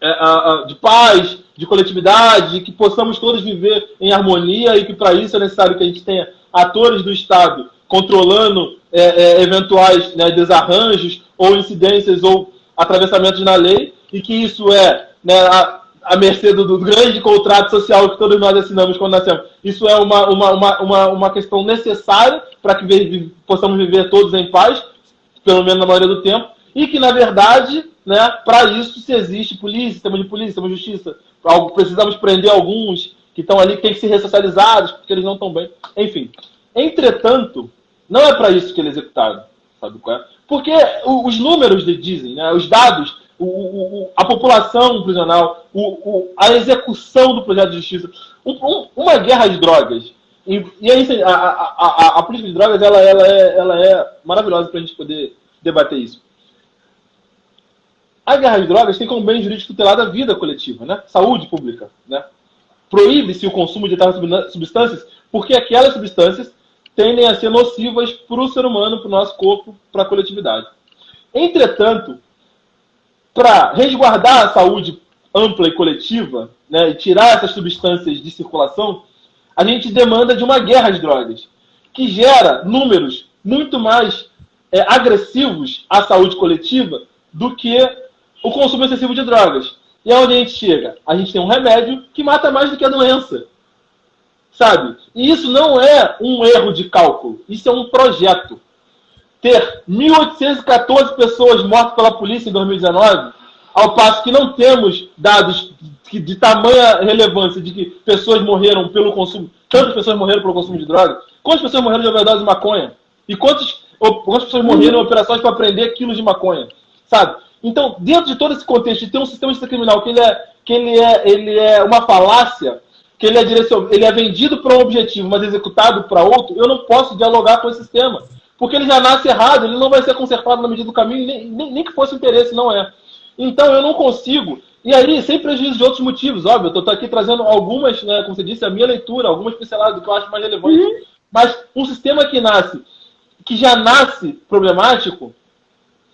é, de paz, de coletividade, de que possamos todos viver em harmonia e que, para isso, é necessário que a gente tenha atores do Estado controlando é, é, eventuais né, desarranjos ou incidências ou atravessamentos na lei, e que isso é né, a, a mercê do, do, grande contrato social que todos nós assinamos quando nascemos. Isso é uma, uma, uma, uma, uma questão necessária para que possamos viver todos em paz, pelo menos na maioria do tempo, e que, na verdade, né, para isso se existe polícia, sistema de polícia, sistema de justiça. Precisamos prender alguns que estão ali, que têm que ser ressocializados, porque eles não estão bem. Enfim. Entretanto, não é para isso que ele é executado. Sabe qual é? Porque os números dizem, né, os dados, o, o, a população prisional, o, a execução do projeto de justiça, um, uma guerra de drogas. E, e aí, a, a, a, a, política de drogas ela, ela, é, ela é maravilhosa para a gente poder debater isso. A guerra de drogas tem como bem jurídico tutelado a vida coletiva, né? saúde pública. Né? Proíbe-se o consumo de tais substâncias porque aquelas substâncias tendem a ser nocivas para o ser humano, para o nosso corpo, para a coletividade. Entretanto, para resguardar a saúde ampla e coletiva, né, e tirar essas substâncias de circulação, a gente demanda de uma guerra às drogas, que gera números muito mais é, agressivos à saúde coletiva do que o consumo excessivo de drogas. E aonde a gente chega? A gente tem um remédio que mata mais do que a doença. Sabe? E isso não é um erro de cálculo, isso é um projeto. Ter 1.814 pessoas mortas pela polícia em 2019, ao passo que não temos dados de tamanha relevância de que pessoas morreram pelo consumo, tantas pessoas morreram pelo consumo de drogas, quantas pessoas morreram de overdose de maconha? E quantas, quantas pessoas morreram em operações para prender quilos de maconha? Sabe? Então, dentro de todo esse contexto de ter um sistema de criminal que ele é, que ele é, ele é uma falácia, que ele é, direcion... ele é vendido para um objetivo, mas executado para outro, eu não posso dialogar com esse sistema. Porque ele já nasce errado, ele não vai ser consertado na medida do caminho, nem, nem, nem que fosse interesse, não é. Então eu não consigo. E aí, sem prejuízo de outros motivos, óbvio, eu estou aqui trazendo algumas, né, como você disse, a minha leitura, algumas pinceladas do que eu acho mais relevante. Uhum. Mas um sistema que nasce, que já nasce problemático,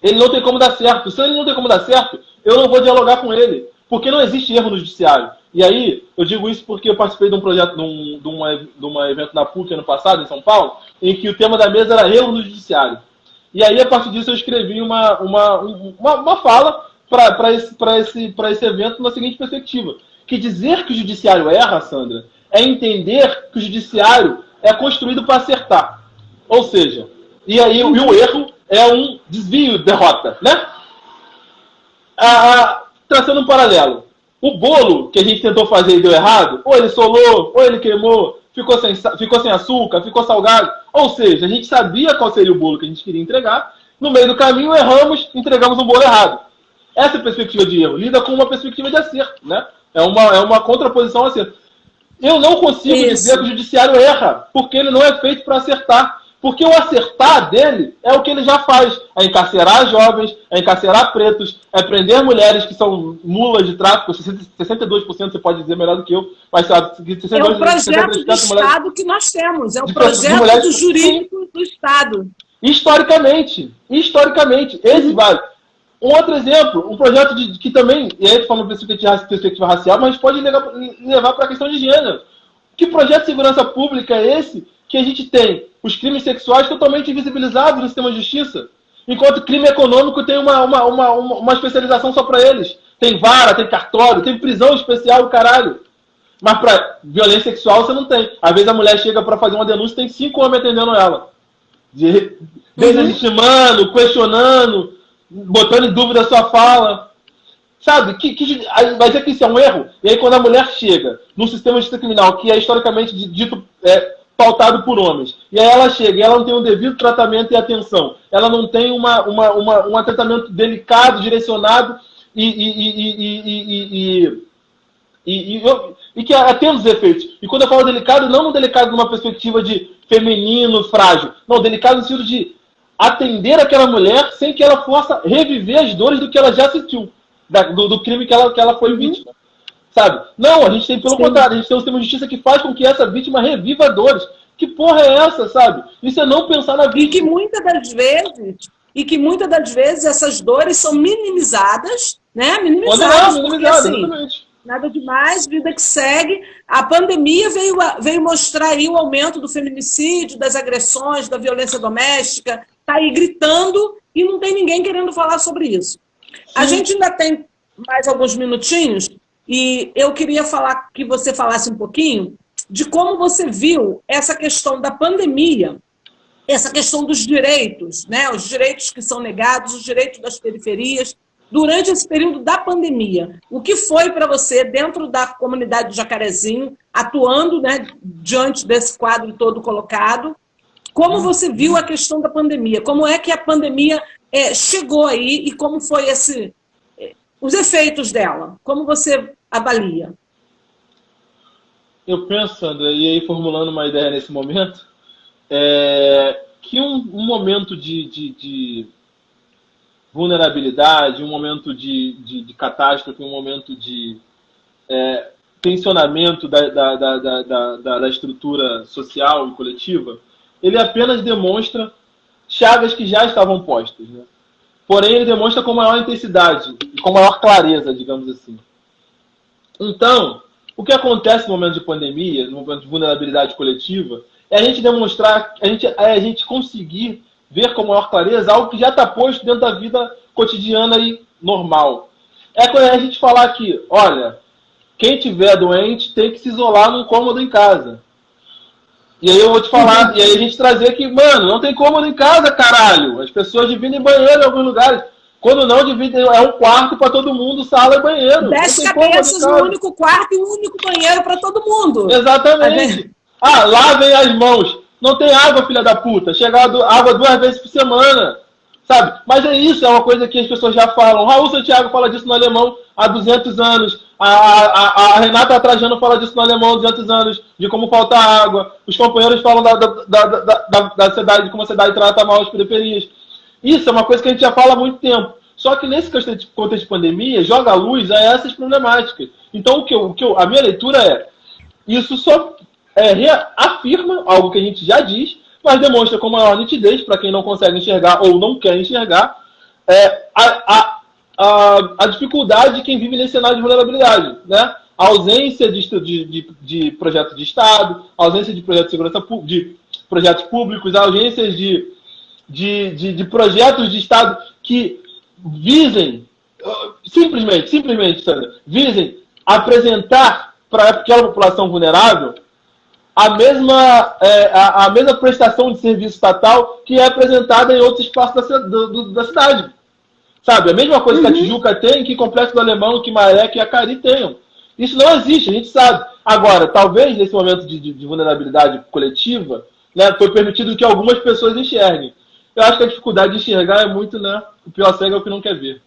ele não tem como dar certo. Se ele não tem como dar certo, eu não vou dialogar com ele. Porque não existe erro no judiciário. E aí, eu digo isso porque eu participei de um projeto, de um, de uma, de evento na PUC ano passado, em São Paulo, em que o tema da mesa era erro no judiciário. E aí, a partir disso, eu escrevi uma, uma, uma, uma fala para esse, esse, esse evento na seguinte perspectiva. Que dizer que o judiciário erra, Sandra, é entender que o judiciário é construído para acertar. Ou seja, e aí e o erro é um desvio, derrota, né? Ah, traçando um paralelo. O bolo que a gente tentou fazer e deu errado, ou ele solou, ou ele queimou, ficou sem, ficou sem açúcar, ficou salgado. Ou seja, a gente sabia qual seria o bolo que a gente queria entregar, no meio do caminho erramos, entregamos um bolo errado. Essa perspectiva de erro lida com uma perspectiva de acerto, né? É uma, é uma contraposição ao acerto. Eu não consigo Isso. dizer que o judiciário erra, porque ele não é feito para acertar. Porque o acertar dele é o que ele já faz: é encarcerar jovens, é encarcerar pretos, é prender mulheres que são mulas de tráfico. 62% você pode dizer melhor do que eu, mas sabe, 62, é o projeto do Estado que nós temos, é o projeto mulheres, do jurídico do Estado. Historicamente, historicamente, esse vale. Um outro exemplo, um projeto de, que também, e aí falando perspectiva, perspectiva racial, mas pode levar, levar para a questão de gênero. Que projeto de segurança pública é esse que a gente tem os crimes sexuais totalmente invisibilizados no sistema de justiça, enquanto crime econômico tem uma, uma, uma, uma especialização só para eles. Tem vara, tem cartório, tem prisão especial, do caralho. Mas para violência sexual você não tem. Às vezes a mulher chega para fazer uma denúncia tem cinco homens atendendo ela. De, deslegitimando, uhum. questionando, botando em dúvida a sua fala. Sabe? Que, que, vai dizer que isso é um erro. E aí, quando a mulher chega num sistema de justiça criminal que é historicamente dito é, pautado por homens. E aí ela chega e ela não tem um devido tratamento e atenção. Ela não tem uma, uma, uma um tratamento delicado, direcionado e, e, e, e, e que atenda os efeitos. E quando eu falo delicado, não delicado numa perspectiva de feminino, frágil. Não, delicado no sentido de atender aquela mulher sem que ela possa reviver as dores do que ela já sentiu, do, do crime que ela, que ela foi uhum. vítima. Sabe? Não, a gente tem, pelo Sim. contrário, a gente tem um sistema de justiça que faz com que essa vítima reviva dores. Que porra é essa, sabe? Isso é não pensar na vítima. E que muitas das vezes, e que muitas das vezes essas dores são minimizadas, né? Minimizadas. Minimizadas, assim, exatamente. Nada demais, vida que segue. A pandemia veio, veio mostrar aí o aumento do feminicídio, das agressões, da violência doméstica. Está aí gritando e não tem ninguém querendo falar sobre isso. Sim. A gente ainda tem mais alguns minutinhos. E eu queria falar que você falasse um pouquinho de como você viu essa questão da pandemia, essa questão dos direitos, né? os direitos que são negados, os direitos das periferias, durante esse período da pandemia. O que foi para você, dentro da comunidade do Jacarezinho, atuando né, diante desse quadro todo colocado, como você viu a questão da pandemia? Como é que a pandemia é, chegou aí e como foi esse, os efeitos dela? Como você avalia? Eu penso, André, e aí formulando uma ideia nesse momento, é, que um, um momento de, de, de, vulnerabilidade, um momento de, de, de catástrofe, um momento de é, tensionamento da, da, da, da, da estrutura social e coletiva, ele apenas demonstra chagas que já estavam postas. Né? Porém ele demonstra com maior intensidade e com maior clareza, digamos assim. Então, o que acontece no momento de pandemia, no momento de vulnerabilidade coletiva, é a gente demonstrar, a gente, é a gente conseguir ver com maior clareza algo que já está posto dentro da vida cotidiana e normal. É quando a gente falar que, olha, quem tiver doente tem que se isolar num cômodo em casa. E aí eu vou te falar, e aí a gente trazer que, mano, não tem cômodo em casa, caralho. As pessoas dividem banheiro em alguns lugares. Quando não, dividem, é um quarto para todo mundo, sala e banheiro. Dez cabeças, um único quarto e um único banheiro para todo mundo. Exatamente. Ah, lavem as mãos. Não tem água, filha da puta. Chega água duas vezes por semana. Sabe? Mas é isso, é uma coisa que as pessoas já falam. Raul Santiago fala disso no alemão há 200 anos. A, a, a Renata Trajano fala disso no alemão há 200 anos, de como falta água. Os companheiros falam da, da, da, da, da cidade, de como a cidade trata mal as periferias. Isso é uma coisa que a gente já fala há muito tempo. Só que nesse contexto de pandemia, joga luz a essas problemáticas. Então, o que, eu, o que eu, a minha leitura é: isso só é, afirma algo que a gente já diz, mas demonstra com maior nitidez, para quem não consegue enxergar ou não quer enxergar, é, a, a, a, a, dificuldade de quem vive nesse cenário de vulnerabilidade. Né? A ausência de, de, de, de projetos de Estado, a ausência de projetos de segurança de projetos públicos, a ausência de, de, de, de projetos de Estado que visem, simplesmente, simplesmente, Sandra, visem apresentar para aquela população vulnerável a mesma, é, a, a, mesma prestação de serviço estatal que é apresentada em outros espaços da, do, da cidade. Sabe? A mesma coisa uhum. que a uhum. Tijuca tem, que Complexo do Alemão, que Maré, que Acari tenham. Isso não existe, a gente sabe. Agora, talvez nesse momento de, de, de vulnerabilidade coletiva, né, foi permitido que algumas pessoas enxerguem. Eu acho que a dificuldade de enxergar é muito, né? O pior cego é o que não quer ver.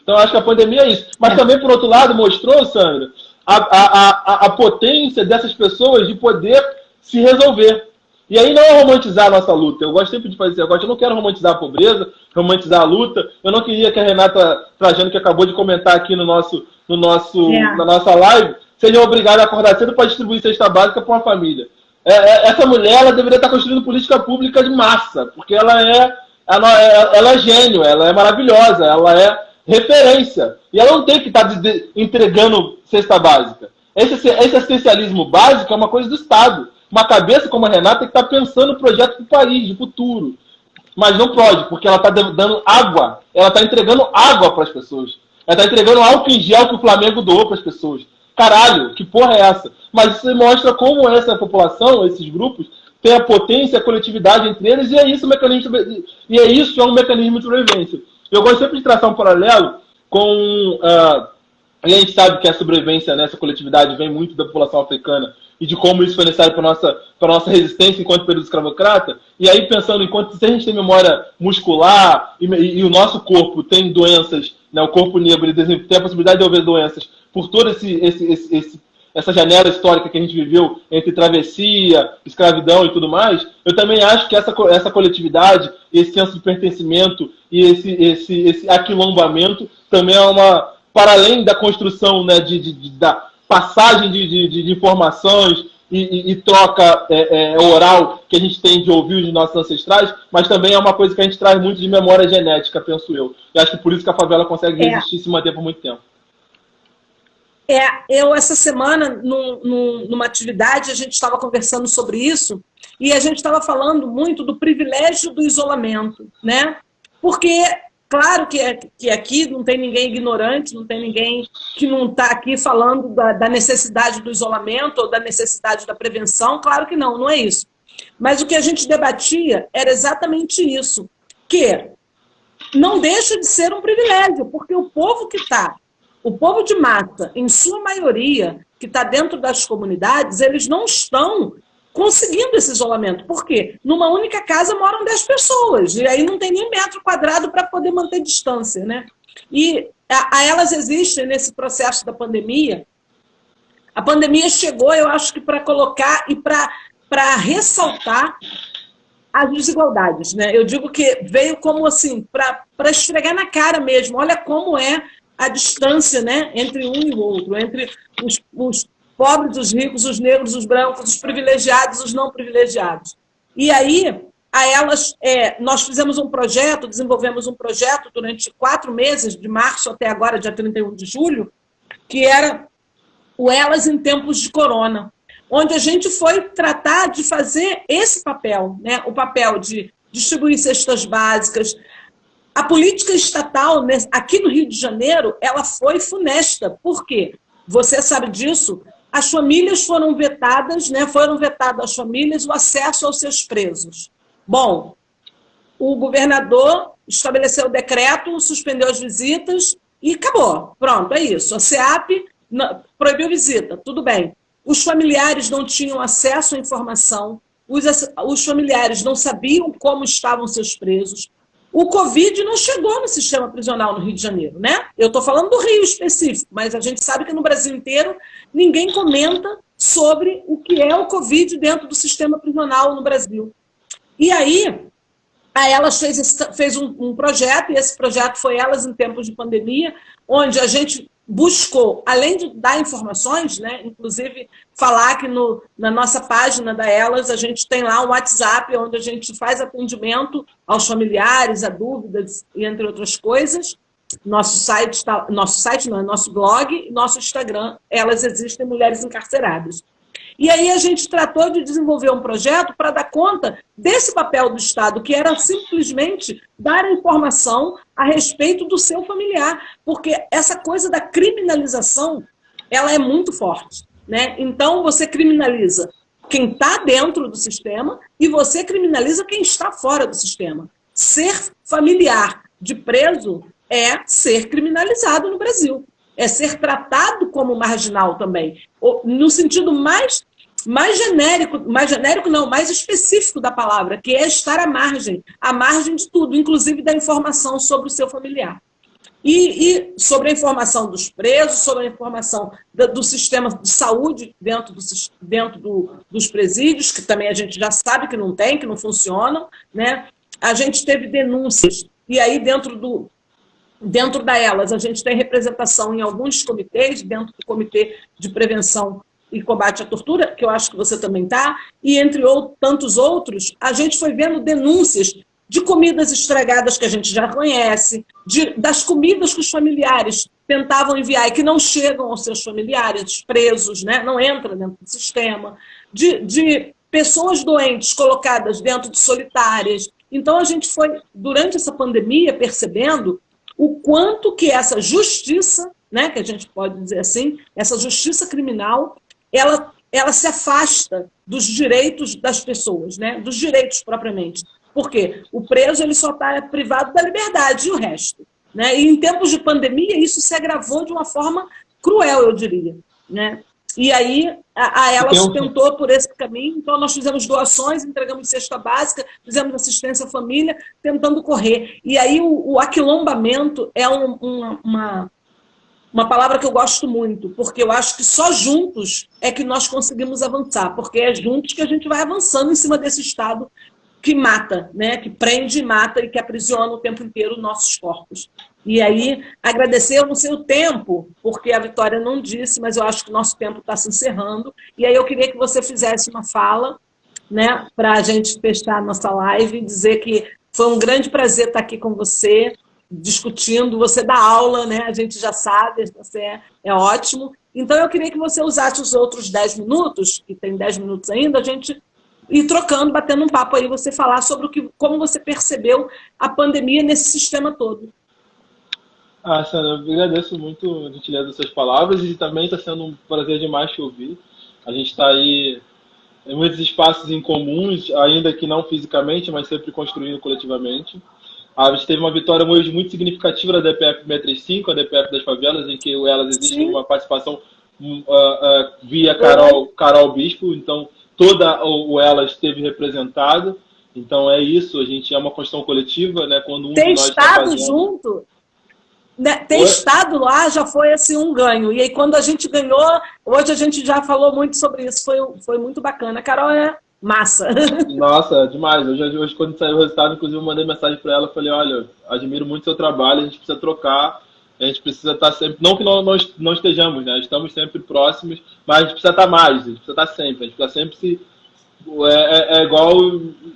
Então, acho que a pandemia é isso. Mas é. também, por outro lado, mostrou, Sandra, a, a, a, a potência dessas pessoas de poder se resolver. E aí não é romantizar a nossa luta. Eu gosto sempre de fazer esse negócio. Eu não quero romantizar a pobreza, romantizar a luta. Eu não queria que a Renata Trajano, que acabou de comentar aqui no nosso, no nosso, é. na nossa live, seja obrigada a acordar cedo para distribuir cesta básica para uma família. É, é, essa mulher ela deveria estar construindo política pública de massa, porque ela é, ela é, ela é gênio, ela é maravilhosa, ela é referência. E ela não tem que estar entregando cesta básica. Esse, esse assistencialismo básico é uma coisa do Estado. Uma cabeça como a Renata tem que estar pensando no projeto para o país, de futuro. Mas não pode, porque ela está dando água. Ela está entregando água para as pessoas. Ela está entregando álcool em gel que o Flamengo doou para as pessoas. Caralho, que porra é essa? Mas isso mostra como essa população, esses grupos, tem a potência, a coletividade entre eles, e é isso o mecanismo e é isso é um mecanismo de sobrevivência. Eu gosto sempre de traçar um paralelo com. Uh, a gente sabe que a sobrevivência nessa coletividade vem muito da população africana e de como isso foi necessário para a nossa, para nossa resistência enquanto período escravocrata. E aí, pensando enquanto se a gente tem memória muscular e, e, e o nosso corpo tem doenças, né, o corpo negro tem a possibilidade de haver doenças por todo esse, esse, esse, esse essa janela histórica que a gente viveu entre travessia, escravidão e tudo mais, eu também acho que essa, essa coletividade, esse senso de pertencimento e esse, esse, esse aquilombamento também é uma, para além da construção né, de, de, de da passagem de, de, de informações e, e, e troca é, é, oral que a gente tem de ouvir os nossos ancestrais, mas também é uma coisa que a gente traz muito de memória genética, penso eu. E acho que por isso que a favela consegue é. resistir e se manter por muito tempo. É, eu essa semana, num, num, numa atividade, a gente estava conversando sobre isso e a gente estava falando muito do privilégio do isolamento, né? Porque, claro que, é, que aqui não tem ninguém ignorante, não tem ninguém que não está aqui falando da, da necessidade do isolamento ou da necessidade da prevenção, claro que não, não é isso. Mas o que a gente debatia era exatamente isso, que não deixa de ser um privilégio, porque o povo que está o povo de mata, em sua maioria, que está dentro das comunidades, eles não estão conseguindo esse isolamento. Por quê? Numa única casa moram 10 pessoas, e aí não tem nem metro quadrado para poder manter distância. Né? E a, a elas existem nesse processo da pandemia. A pandemia chegou, eu acho que para colocar e para ressaltar as desigualdades. Né? Eu digo que veio como assim, para esfregar na cara mesmo. Olha como é a distância né, entre um e o outro, entre os, os pobres, os ricos, os negros, os brancos, os privilegiados, os não privilegiados. E aí, a, elas, é, nós fizemos um projeto, desenvolvemos um projeto durante quatro meses, de março até agora, dia 31 de julho, que era o Elas em Tempos de Corona, onde a gente foi tratar de fazer esse papel, né? o papel de distribuir cestas básicas. A política estatal, aqui no Rio de Janeiro, ela foi funesta. Por quê? Você sabe disso? As famílias foram vetadas, né? foram vetadas às famílias o acesso aos seus presos. Bom, o governador estabeleceu o decreto, suspendeu as visitas e acabou. Pronto, é isso. A SEAP proibiu visita, tudo bem. Os familiares não tinham acesso à informação, os familiares não sabiam como estavam seus presos. O Covid não chegou no sistema prisional no Rio de Janeiro, né? Eu estou falando do Rio específico, mas a gente sabe que no Brasil inteiro ninguém comenta sobre o que é o Covid dentro do sistema prisional no Brasil. E aí, a Elas fez, fez um, um projeto, e esse projeto foi Elas em Tempos de Pandemia, onde a gente buscou, além de dar informações, né, inclusive falar que no, na nossa página da Elas, a gente tem lá um WhatsApp onde a gente faz atendimento aos familiares, a dúvidas, e entre outras coisas. Nosso site, tá, nosso site não, é nosso blog, nosso Instagram, Elas Existem Mulheres Encarceradas. E aí a gente tratou de desenvolver um projeto para dar conta desse papel do Estado, que era simplesmente dar informação a respeito do seu familiar, porque essa coisa da criminalização, ela é muito forte. Né? Então você criminaliza quem está dentro do sistema e você criminaliza quem está fora do sistema. Ser familiar de preso é ser criminalizado no Brasil. É ser tratado como marginal também. No sentido mais mais genérico, mais genérico não, mais específico da palavra, que é estar à margem, à margem de tudo, inclusive da informação sobre o seu familiar. E, e sobre a informação dos presos, sobre a informação do, do sistema de saúde dentro, do, dentro do, dos presídios, que também a gente já sabe que não tem, que não funcionam. Né? A gente teve denúncias, e aí dentro do, Dentro da elas, a gente tem representação em alguns comitês, dentro do Comitê de Prevenção e combate à tortura, que eu acho que você também está, e entre ou, tantos outros, a gente foi vendo denúncias de comidas estragadas que a gente já conhece, de, das comidas que os familiares tentavam enviar e que não chegam aos seus familiares, presos, né? não entra dentro do sistema, de, de pessoas doentes colocadas dentro de solitárias. Então a gente foi, durante essa pandemia, percebendo o quanto que essa justiça, né, que a gente pode dizer assim, essa justiça criminal ela, ela se afasta dos direitos das pessoas, né? dos direitos propriamente. Por quê? O preso ele só está privado da liberdade e o resto. Né? E em tempos de pandemia, isso se agravou de uma forma cruel, eu diria. Né? E aí a, a ela então, tentou por esse caminho, então nós fizemos doações, entregamos cesta básica, fizemos assistência à família, tentando correr. E aí o, o aquilombamento é um, uma, uma uma palavra que eu gosto muito, porque eu acho que só juntos é que nós conseguimos avançar, porque é juntos que a gente vai avançando em cima desse Estado que mata, né? que prende e mata e que aprisiona o tempo inteiro nossos corpos. E aí, agradecer, eu não sei o tempo, porque a Vitória não disse, mas eu acho que o nosso tempo está se encerrando. E aí eu queria que você fizesse uma fala né, para a gente fechar a nossa live e dizer que foi um grande prazer estar aqui com você, discutindo, você dá aula, né? a gente já sabe, você é, é ótimo. Então eu queria que você usasse os outros 10 minutos, que tem 10 minutos ainda, a gente ir trocando, batendo um papo aí, você falar sobre o que, como você percebeu a pandemia nesse sistema todo. Ah, Sandra, eu agradeço muito a gentileza dessas palavras e também está sendo um prazer demais te ouvir. A gente está aí em muitos espaços em comuns, ainda que não fisicamente, mas sempre construindo coletivamente. A gente teve uma vitória hoje muito significativa da DPF 635, a DPF das favelas, em que elas existem uma participação uh, uh, via Carol, Carol Bispo, então toda o Elas esteve representada. Então é isso, a gente é uma construção coletiva, né? Quando um Tem de nós tá estado tá fazendo... junto, né? ter Oi? estado lá já foi assim um ganho. E aí quando a gente ganhou, hoje a gente já falou muito sobre isso, foi, foi muito bacana. A Carol é massa. Nossa, demais. Hoje, hoje quando saiu o resultado, inclusive eu mandei mensagem para ela, falei, olha, admiro muito seu trabalho, a gente precisa trocar, a gente precisa estar sempre, não que nós não estejamos, né? Estamos sempre próximos, mas a gente precisa estar mais, a gente precisa estar sempre, a gente precisa sempre se é, é, é igual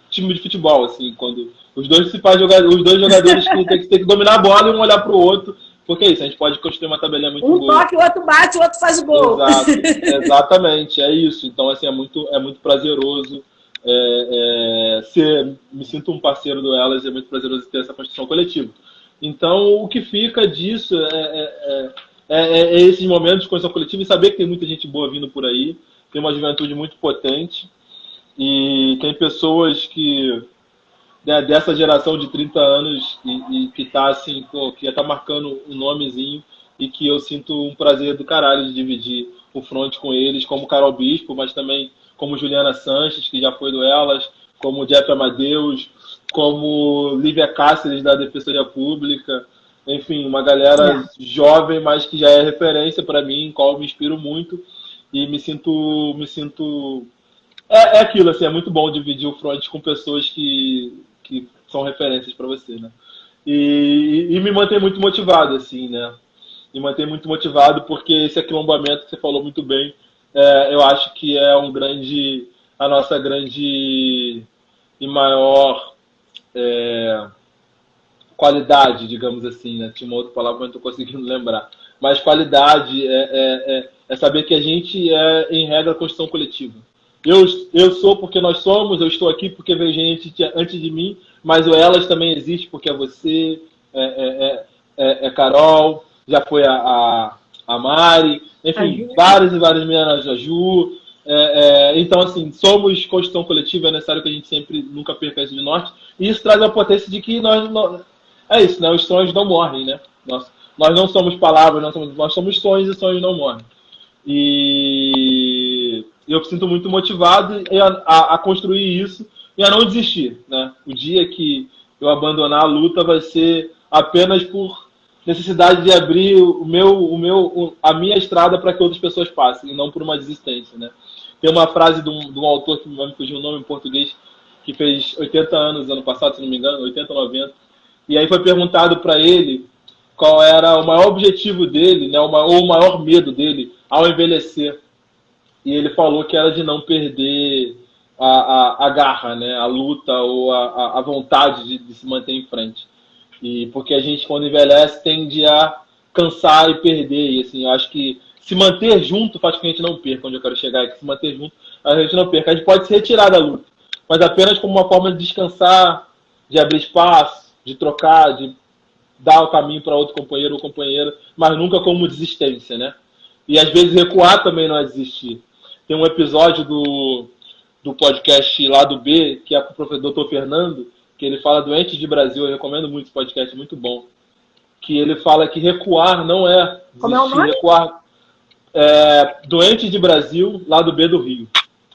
time de futebol, assim, quando os dois principais jogadores, os dois jogadores que tem, que tem que dominar a bola e um olhar para o outro, porque é isso, a gente pode construir uma tabelinha muito um boa. Um toque, o outro bate, o outro faz o gol. Exato, exatamente, é isso. Então, assim, é muito, é muito prazeroso é, é, ser, me sinto um parceiro do Elas, é muito prazeroso ter essa construção coletiva. Então, o que fica disso é, é, é, é esses momentos de construção coletiva e saber que tem muita gente boa vindo por aí, tem uma juventude muito potente e tem pessoas que né, dessa geração de 30 anos e, e que está assim, pô, que já tá marcando um nomezinho e que eu sinto um prazer do caralho de dividir o front com eles, como Carol Bispo, mas também como Juliana Sanches, que já foi do Elas, como Jeff Amadeus, como Lívia Cáceres, da Defensoria Pública, enfim, uma galera é. jovem, mas que já é referência para mim, em qual eu me inspiro muito e me sinto, me sinto é, é aquilo, assim, é muito bom dividir o front com pessoas que, que são referências para você, né? E, e, me mantém muito motivado, assim, né? Me mantém muito motivado porque esse aquilombamento que você falou muito bem, é, eu acho que é um grande, a nossa grande e maior é, qualidade, digamos assim, né? Tinha uma outra palavra eu não estou conseguindo lembrar. Mas qualidade é, é, é, é saber que a gente é, em regra, construção coletiva eu, eu sou porque nós somos, eu estou aqui porque veio gente antes de mim, mas o Elas também existe porque é você, é, é, é, é Carol, já foi a, a, a Mari, enfim, a várias e várias meninas, a Ju. então, assim, somos construção coletiva, é necessário que a gente sempre nunca perca isso de norte, e isso traz a potência de que nós, nós é isso, né? Os sonhos não morrem, né? Nós, nós não somos palavras, nós somos, nós somos sonhos e sonhos não morrem. E eu me sinto muito motivado a, a, a, construir isso e a não desistir. Né? O dia que eu abandonar a luta vai ser apenas por necessidade de abrir o meu, o meu, a minha estrada para que outras pessoas passem, e não por uma desistência. Né? Tem uma frase de um, de um autor que me fugiu o nome em português, que fez 80 anos ano passado, se não me engano, 80, 90. E aí foi perguntado para ele qual era o maior objetivo dele, né, ou o maior medo dele ao envelhecer e ele falou que era de não perder a, a, a garra, né? a luta ou a, a vontade de, de, se manter em frente. E porque a gente, quando envelhece, tende a cansar e perder. E assim, eu acho que se manter junto faz com que a gente não perca. Onde eu quero chegar é que se manter junto, a gente não perca. A gente pode se retirar da luta, mas apenas como uma forma de descansar, de abrir espaço, de trocar, de dar o caminho para outro companheiro ou companheira, mas nunca como desistência, né? E às vezes recuar também não é desistir. Tem um episódio do, do podcast lá do B, que é com o professor Dr. Fernando, que ele fala Doentes de Brasil. Eu recomendo muito esse podcast, muito bom. Que ele fala que recuar não é desistir, Como é o nome? recuar. É, Doentes de Brasil, lá do B do Rio.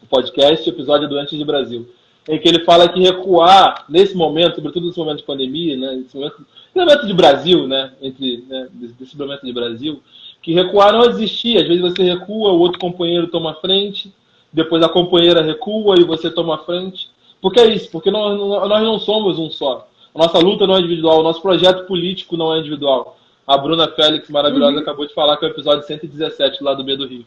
O podcast, episódio Doentes de Brasil. Em que ele fala que recuar, nesse momento, sobretudo nesse momento de pandemia, né, nesse momento, nesse momento de Brasil, né, entre, né, desse momento de Brasil, que recuar não existia. Às vezes você recua, o outro companheiro toma frente, depois a companheira recua e você toma frente. Porque é isso, porque nós, nós não somos um só. A nossa luta não é individual, o nosso projeto político não é individual. A Bruna Félix, maravilhosa, uhum. acabou de falar que é o episódio 117 lá do B do Rio.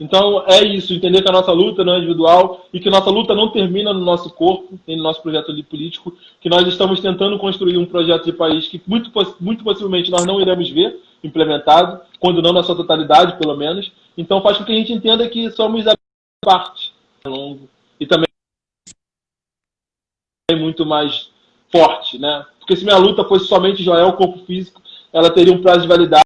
Então é isso, entender que a nossa luta não é individual e que nossa luta não termina no nosso corpo, nem no nosso projeto político, que nós estamos tentando construir um projeto de país que muito, muito possivelmente nós não iremos ver, implementado, quando não na sua totalidade, pelo menos. Então faz com que a gente entenda que somos a parte longo e também muito mais forte, né? Porque se minha luta fosse somente Joel, corpo físico, ela teria um prazo de validade